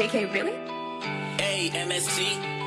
JK, really? A-M-S-T